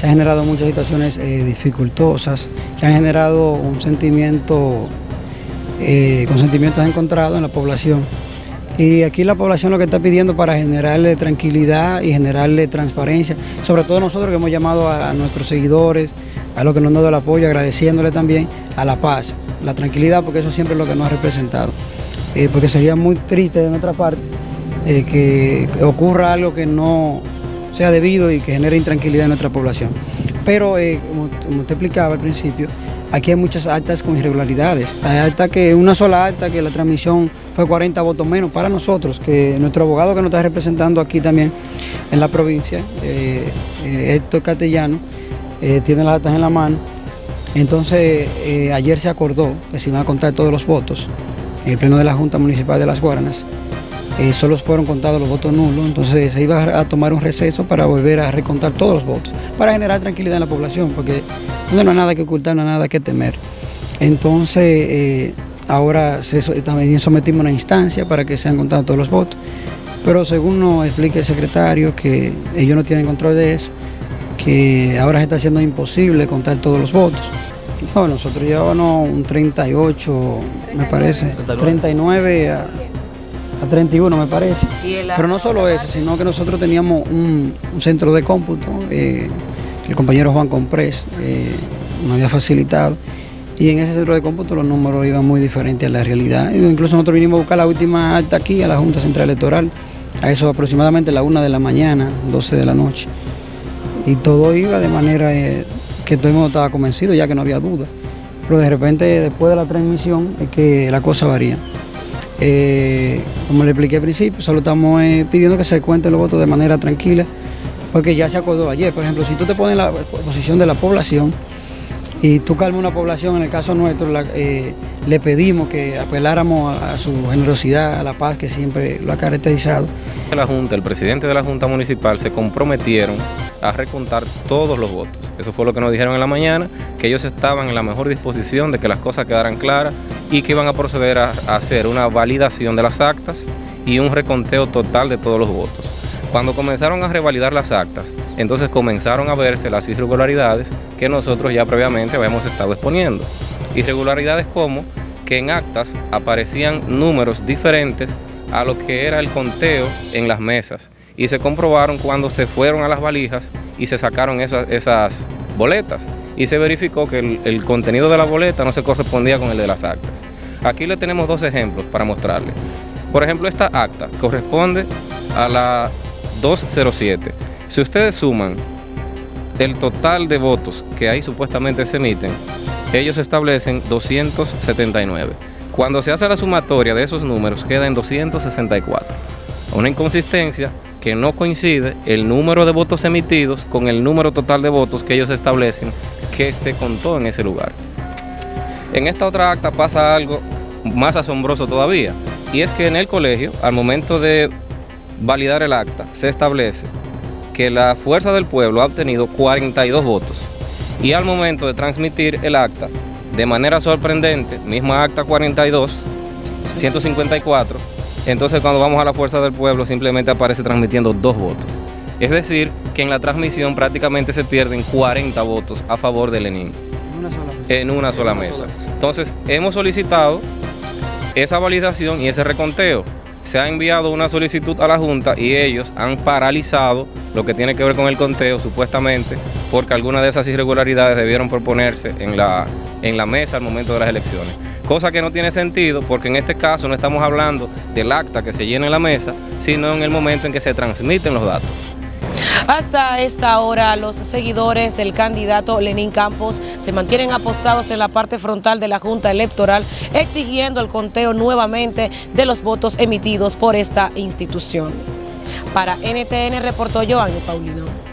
se han generado muchas situaciones eh, dificultosas, que han generado un sentimiento, eh, con sentimientos encontrados en la población. Y aquí la población lo que está pidiendo para generarle tranquilidad y generarle transparencia, sobre todo nosotros que hemos llamado a, nuestros seguidores, a los que nos han dado el apoyo, agradeciéndole también a la paz, la tranquilidad, porque eso siempre es lo que nos ha representado. Eh, porque sería muy triste de nuestra parte que ocurra algo que no, sea debido y que genere intranquilidad en nuestra población. Pero, eh, como, te explicaba al principio, aquí hay muchas actas con irregularidades. Hay acta que, una sola acta que la transmisión fue 40 votos menos para nosotros, que nuestro abogado que nos está representando aquí también en la provincia, eh, eh, Héctor Castellano, tiene las actas en la mano. Entonces, ayer se acordó que se iban a contar todos los votos en el pleno de la Junta Municipal de Las Guaranas eh, solo fueron contados los votos nulos, entonces se iba a tomar un receso para volver a recontar todos los votos, para generar tranquilidad en la población, porque no hay nada que ocultar, no hay nada que temer. Entonces, eh, ahora también sometimos una instancia para que sean contados todos los votos, pero según nos explica el secretario, que ellos no tienen control de eso, que ahora se está haciendo imposible contar todos los votos. No, nosotros llevábamos un 38, me parece, 39 a a 31 me parece. Pero no solo eso, sino que nosotros teníamos un, centro de cómputo, eh, el compañero Juan Comprés eh, nos había facilitado, y en ese centro de cómputo los números iban muy diferentes a la realidad. Incluso nosotros vinimos a buscar la última acta aquí, a la Junta Central Electoral, a eso aproximadamente la una de la mañana, 12 de la noche. Y todo iba de manera eh, que todo el mundo estaba convencido, ya que no había duda. Pero de repente, después de la transmisión, es que la cosa varía. Eh, como le expliqué al principio, solo estamos eh, pidiendo que se cuenten los votos de manera tranquila, porque ya se acordó ayer. Por ejemplo, si tú te pones en la posición de la población y tú calmas una población, en el caso nuestro, eh, le pedimos que apeláramos a, su generosidad, a la paz que siempre lo ha caracterizado. La Junta, el presidente de la Junta Municipal se comprometieron a recontar todos los votos. Eso fue lo que nos dijeron en la mañana, que ellos estaban en la mejor disposición de que las cosas quedaran claras y que iban a proceder a, hacer una validación de las actas y un reconteo total de todos los votos. Cuando comenzaron a revalidar las actas, entonces comenzaron a verse las irregularidades que nosotros ya previamente habíamos estado exponiendo. Irregularidades como que en actas aparecían números diferentes a lo que era el conteo en las mesas y se comprobaron cuando se fueron a las valijas y se sacaron esas, boletas y se verificó que el, contenido de la boleta no se correspondía con el de las actas. Aquí le tenemos dos ejemplos para mostrarle. Por ejemplo, esta acta corresponde a la 207. Si ustedes suman el total de votos que ahí supuestamente se emiten, ellos establecen 279. Cuando se hace la sumatoria de esos números queda en 264. Una inconsistencia que no coincide el número de votos emitidos con el número total de votos que ellos establecen que se contó en ese lugar. En esta otra acta pasa algo más asombroso todavía, y es que en el colegio, al momento de validar el acta, se establece que la Fuerza del Pueblo ha obtenido 42 votos, y al momento de transmitir el acta, de manera sorprendente, misma acta 42, 154, entonces cuando vamos a la Fuerza del Pueblo simplemente aparece transmitiendo dos votos. Es decir, que en la transmisión prácticamente se pierden 40 votos a favor de Lenin. En una sola mesa. Entonces, hemos solicitado esa validación y ese reconteo. Se ha enviado una solicitud a la Junta y ellos han paralizado lo que tiene que ver con el conteo, supuestamente, porque algunas de esas irregularidades debieron proponerse en la, en la mesa al momento de las elecciones cosa que no tiene sentido porque en este caso no estamos hablando del acta que se llena en la mesa, sino en el momento en que se transmiten los datos. Hasta esta hora, los seguidores del candidato Lenín Campos se mantienen apostados en la parte frontal de la Junta Electoral, exigiendo el conteo nuevamente de los votos emitidos por esta institución. Para NTN reportó Joanny Paulino.